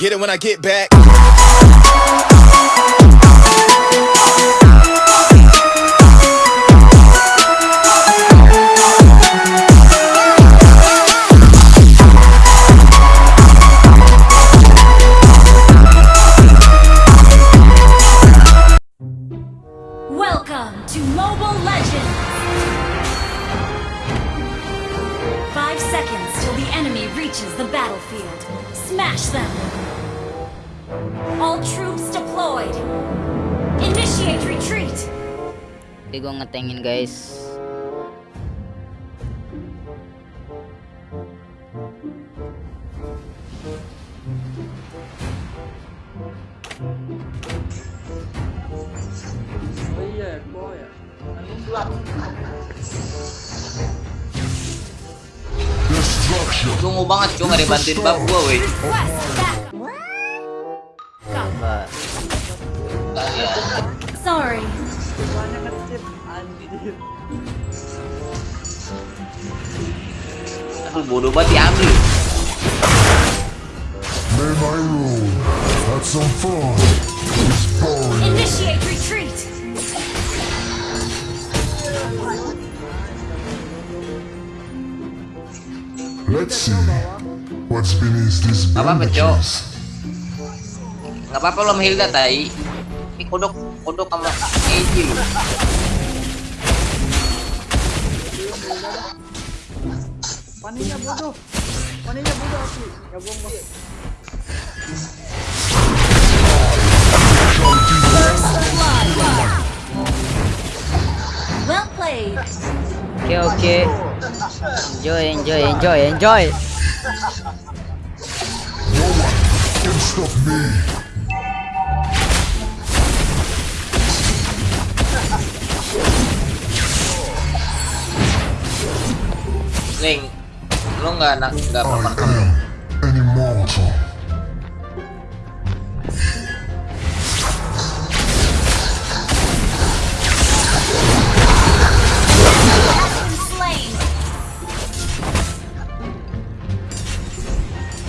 Get it when I get back. gue ngetengin guys Tunggu banget cuma dibantuin bab gua weh Sorry Aku gitu. bodoh banget diambil May my rule Have some fun Initiate retreat Let's see What's beneath this bandages Gak apa-apa lo mehilda tai Ini kodok Kodok sama Eji Paningnya bodoh. Paningnya bodoh aku. Ya gua mau. Well played. Okay, okay. Enjoy, enjoy, enjoy, enjoy. No one can stop me. Link. lo nggak nak nggak bermanfaat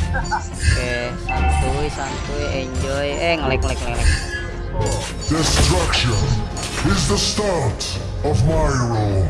Oke, santuy, santuy, enjoy. Eh, ngelek, ngelek, ngelek. Destruction is the start of my role.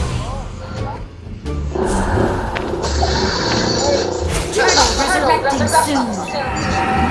Collecting soon.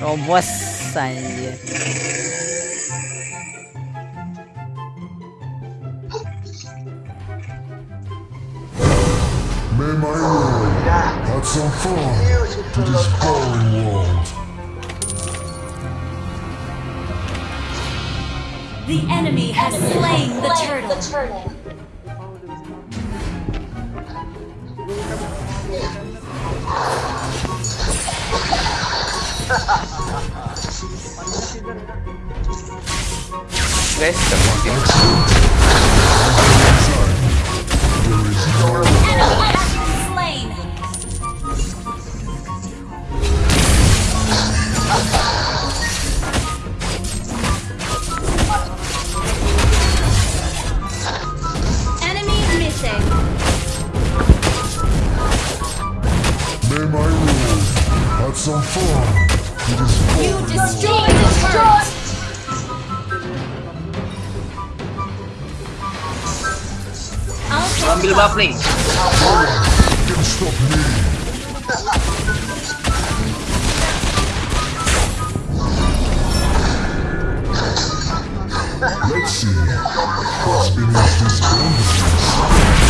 Robos anjir. May my world have some fun to this boring world. The enemy has slain the turtle. questo motivo. ambil buff nih. Let's see.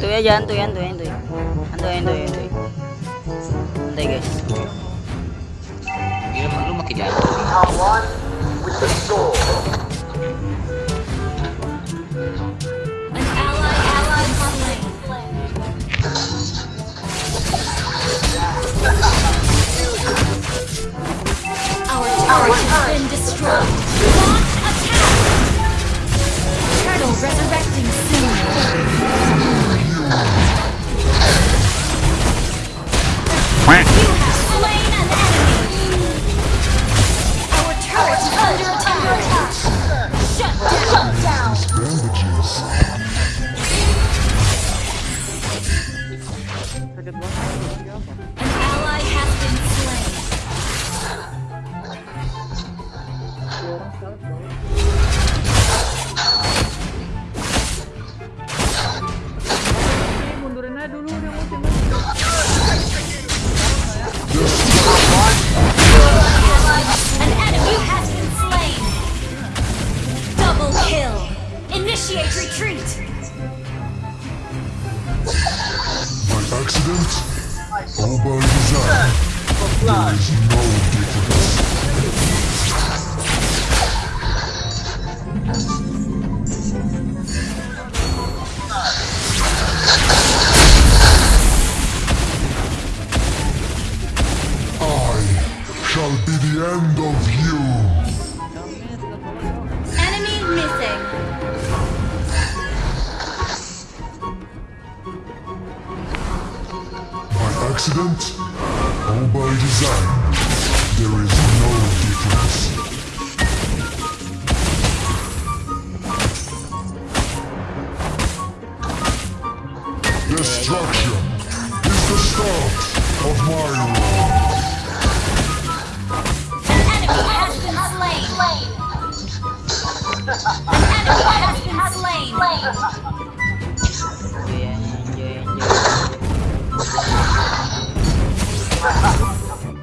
Antuy aja, antuy, antuy, antuy. Antuy, antuy, antuy. Santai guys. Gila, lu makin jago. Our turret has been destroyed. Launch attack! Turtle resurrecting soon. good luck. hope I Uh, destruction is the start of my rule. An enemy has been slain. An enemy has been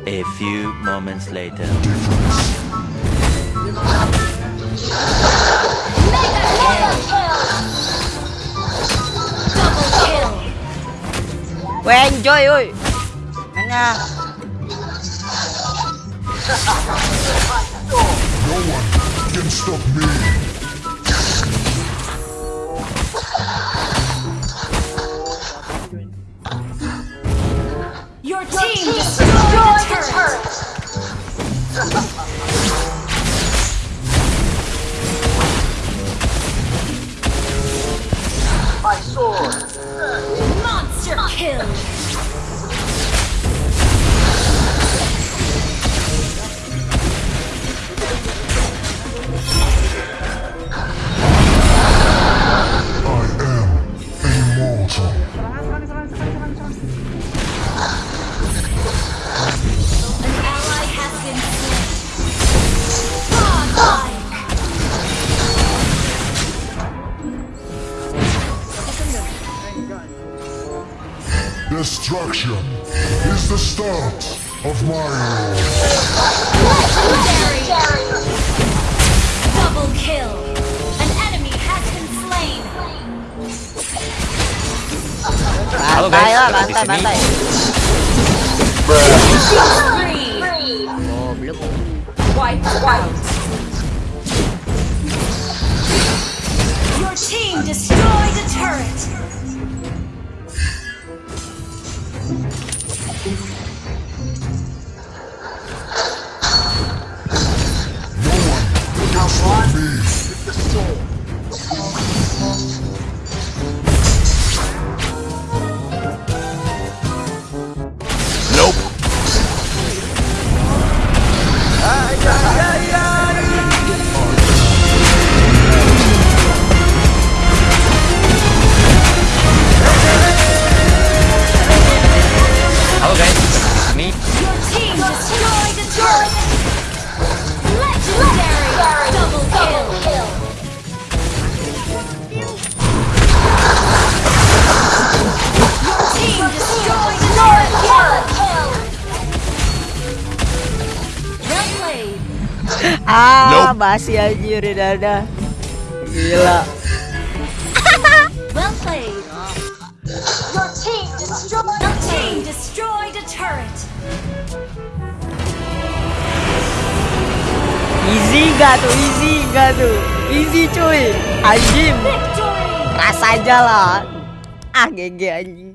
slain. A few moments later. Ôi anh chơi ơi Anh à No one can stop me Destruction is the start of my Legendary. Double kill. An enemy has been slain. Halo guys, di sini. Goblok. Wipe out. Your team destroyed a turret. Ah, nope. basi anjir di dada. Gila. well played. Your team destroyed Your team destroyed a turret. Easy gak tuh, easy gak tuh. Easy cuy. Anjim. Ras aja lah. Ah, GG anjing.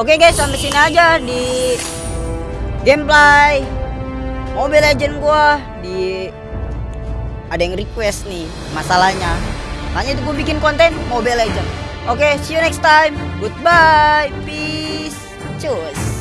Oke guys, sampai sini aja di gameplay Mobile Legend gua di ada yang request nih masalahnya. Makanya itu gua bikin konten Mobile Legend. Oke, okay, see you next time. Goodbye. Peace. Cus.